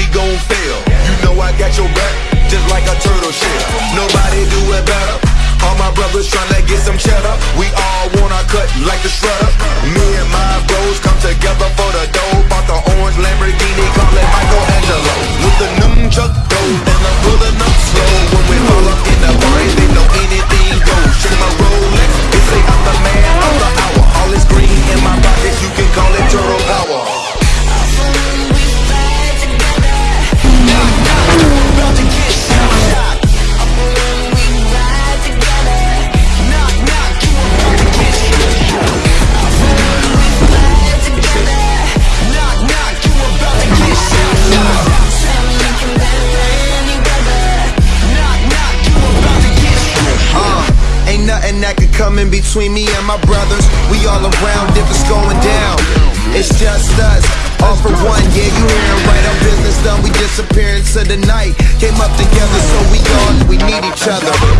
we gon' fail. You know I got your back, just like a turtle shell. Nobody do it better. All my brothers tryna get some cheddar. We all want our cut like the shredder. Nothing that could come in between me and my brothers. We all around if it's going down. It's just us, all for one. Yeah, you hearing right? Our business done. We disappear into the night. Came up together, so we all we need each other.